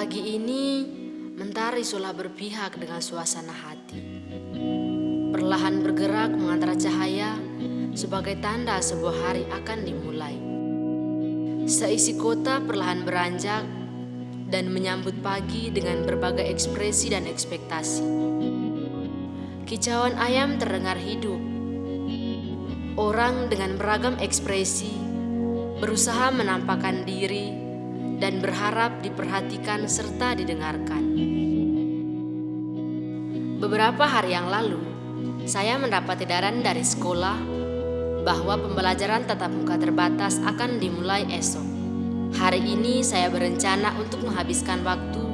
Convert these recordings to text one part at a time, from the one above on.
Pagi ini, mentari seolah berpihak dengan suasana hati. Perlahan bergerak mengantar cahaya sebagai tanda sebuah hari akan dimulai. Seisi kota perlahan beranjak dan menyambut pagi dengan berbagai ekspresi dan ekspektasi. Kicauan ayam terdengar hidup. Orang dengan beragam ekspresi berusaha menampakkan diri dan berharap diperhatikan serta didengarkan. Beberapa hari yang lalu, saya mendapat edaran dari sekolah bahwa pembelajaran tatap muka terbatas akan dimulai esok. Hari ini saya berencana untuk menghabiskan waktu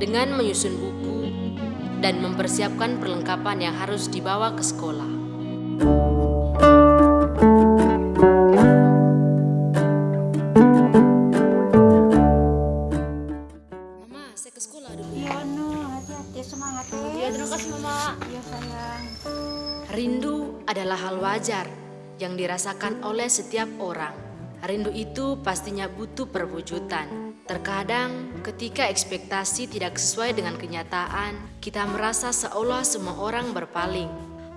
dengan menyusun buku dan mempersiapkan perlengkapan yang harus dibawa ke sekolah. Rindu adalah hal wajar yang dirasakan oleh setiap orang. Rindu itu pastinya butuh perwujudan. Terkadang, ketika ekspektasi tidak sesuai dengan kenyataan, kita merasa seolah semua orang berpaling.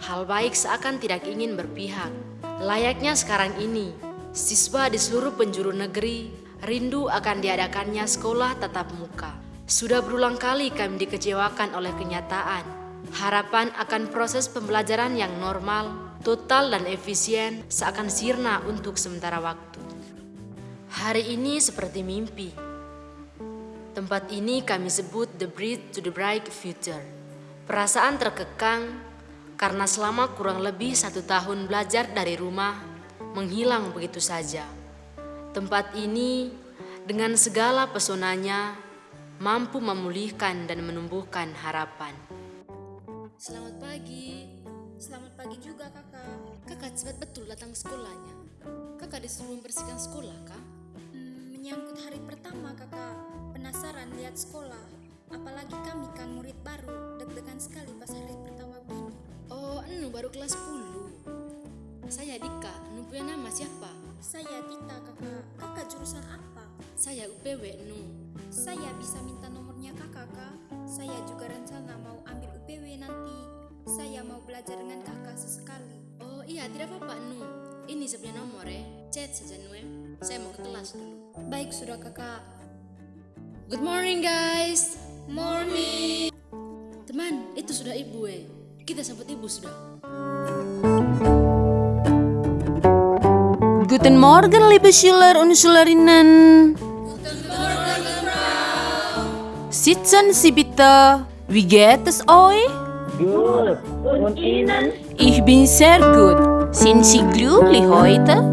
Hal baik seakan tidak ingin berpihak. Layaknya sekarang ini, siswa di seluruh penjuru negeri rindu akan diadakannya sekolah tatap muka. Sudah berulang kali kami dikecewakan oleh kenyataan. Harapan akan proses pembelajaran yang normal, total dan efisien seakan sirna untuk sementara waktu. Hari ini seperti mimpi. Tempat ini kami sebut the bridge to the bright future. Perasaan terkekang karena selama kurang lebih satu tahun belajar dari rumah menghilang begitu saja. Tempat ini dengan segala pesonanya mampu memulihkan dan menumbuhkan harapan. Selamat pagi. Selamat pagi juga kakak. Kakak cepat betul datang sekolahnya. Kakak disuruh membersihkan sekolah, kak? Hmm, menyangkut hari pertama kakak, penasaran lihat sekolah. Apalagi kami kan murid baru, deg-degan sekali pas hari pertama begini. Oh, anu baru kelas 10. Saya Dika, anu punya nama siapa? Saya Tita kakak, kakak jurusan apa? Saya UPW Nu. Saya bisa minta nomornya kakak kak. Saya juga rencana mau ambil UPW nanti. Saya mau belajar dengan kakak sesekali. Oh iya, tidak apa-apa Nu. Ini sebenarnya nomor ya. Chat saja Nu ya. Saya mau ke kelas dulu. Baik sudah kakak. Good morning guys. Morning. Teman, itu sudah ibu eh. Kita sambut ibu sudah. Guten Morgen, liebe Schüler und Schülerinnen. Sitzen Sie bitte. Wie geht es euch? Gut. Und Ihnen? Ich bin sehr gut. Sind Sie glücklich heute?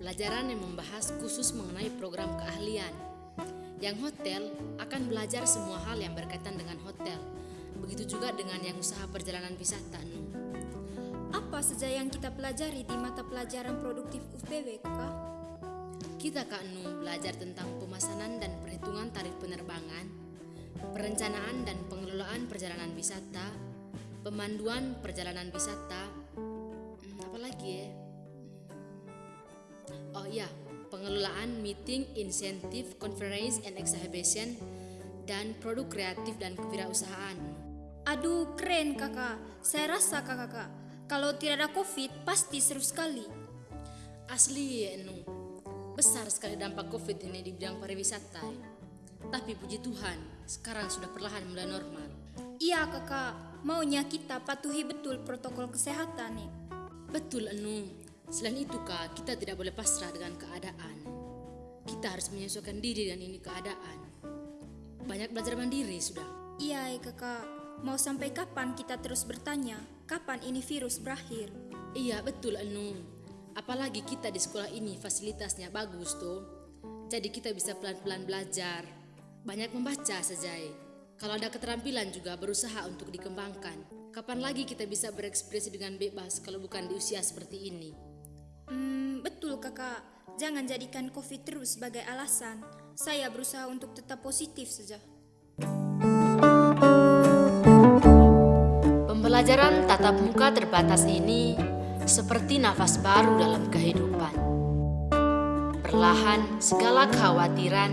Pelajaran yang membahas khusus mengenai program keahlian. Yang hotel akan belajar semua hal yang berkaitan dengan hotel. Begitu juga dengan yang usaha perjalanan wisata. Apa saja yang kita pelajari di mata pelajaran produktif UPW, kakak? Kita Kak Nu belajar tentang pemesanan dan perhitungan tarif penerbangan, perencanaan dan pengelolaan perjalanan wisata, pemanduan perjalanan wisata, hmm, apa ya? Oh iya, pengelolaan meeting, insentif, conference and exhibition, dan produk kreatif dan kewirausahaan. Aduh, keren kakak. Saya rasa kakak, kalau tidak ada COVID, pasti seru sekali. Asli ya besar sekali dampak COVID ini di bidang pariwisata. Tapi puji Tuhan, sekarang sudah perlahan mulai normal. Iya kakak, maunya kita patuhi betul protokol kesehatan nih. Betul Enu, selain itu kak, kita tidak boleh pasrah dengan keadaan. Kita harus menyesuaikan diri dengan ini keadaan. Banyak belajar mandiri sudah. Iya kakak, mau sampai kapan kita terus bertanya, kapan ini virus berakhir? Iya betul Enu. Apalagi kita di sekolah ini fasilitasnya bagus tuh. Jadi kita bisa pelan-pelan belajar. Banyak membaca saja. eh. Kalau ada keterampilan juga berusaha untuk dikembangkan. Kapan lagi kita bisa berekspresi dengan bebas kalau bukan di usia seperti ini? Hmm, betul kakak. Jangan jadikan COVID terus sebagai alasan. Saya berusaha untuk tetap positif saja. Pembelajaran tatap muka terbatas ini seperti nafas baru dalam kehidupan. Perlahan segala kekhawatiran,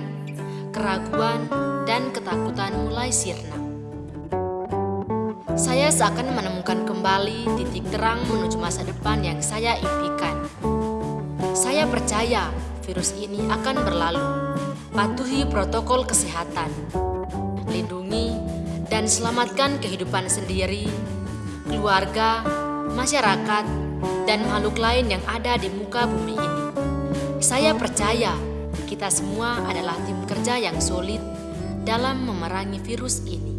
keraguan, dan ketakutan mulai sirna. Saya seakan menemukan kembali titik terang menuju masa depan yang saya impikan. Saya percaya virus ini akan berlalu. Patuhi protokol kesehatan. Lindungi dan selamatkan kehidupan sendiri, keluarga, masyarakat, dan makhluk lain yang ada di muka bumi ini. Saya percaya kita semua adalah tim kerja yang solid dalam memerangi virus ini.